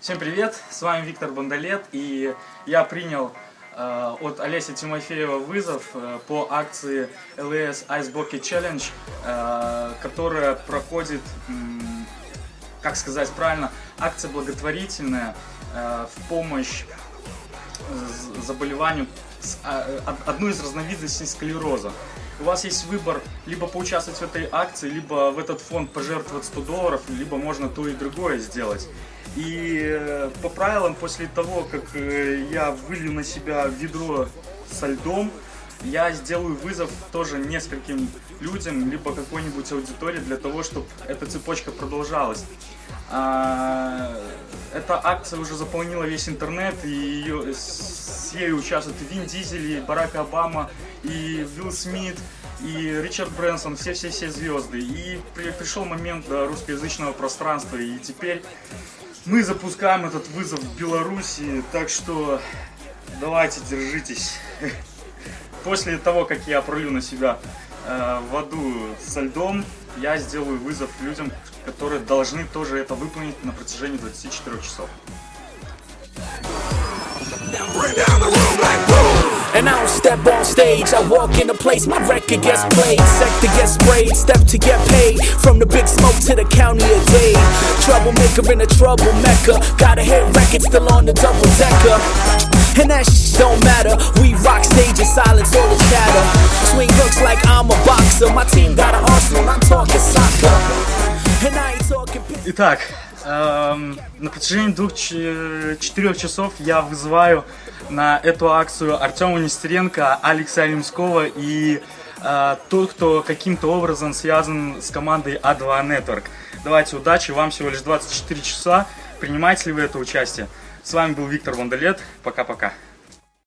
Всем привет, с вами Виктор Бондолет, и я принял э, от Олеся Тимофеева вызов э, по акции LS Ice Bucket Challenge, э, которая проходит, м, как сказать правильно, акция благотворительная э, в помощь заболеванию, а, э, од- одной из разновидностей склероза. У вас есть выбор либо поучаствовать в этой акции, либо в этот фонд пожертвовать 100 долларов, либо можно то и другое сделать. И э, по правилам, после того, как э, я вылью на себя ведро со льдом, я сделаю вызов тоже нескольким людям, либо какой-нибудь аудитории для того, чтобы эта цепочка продолжалась. А, Эта акция уже заполнила весь интернет, и ее, с ею участвуют Вин Дизель, и Барак Обама, и Уилл Смит, и Ричард Брэнсон, все-все-все звезды. И при- пришел момент до русскоязычного пространства, и теперь мы запускаем этот вызов в Беларуси, так что давайте, держитесь. После того, как я пролю на себя э, воду со льдом, я сделаю вызов людям, которые должны тоже это выполнить на протяжении 24 часов. And I don't step on stage, I walk in a place, my record gets played. Sector gets sprayed, step to get paid. From the big smoke to the county of Dade. Troublemaker in a trouble mecca. Got a hit record still on the double decker. And that sh- don't matter. We rock stages, silence all the chatter. Swing hooks like I'm a boxer. My team got an arsenal, I'm talking soccer. And I ain't talking. Итак, эм, на протяжении двух-четырех часов я вызываю на эту акцию Артема Нестеренко, Алекса Алимского и э, тот, кто каким-то образом связан с командой А2 Network. Давайте, удачи, вам всего лишь 24 часа. Принимаете ли вы это участие? С вами был Виктор Вандалет. Пока-пока.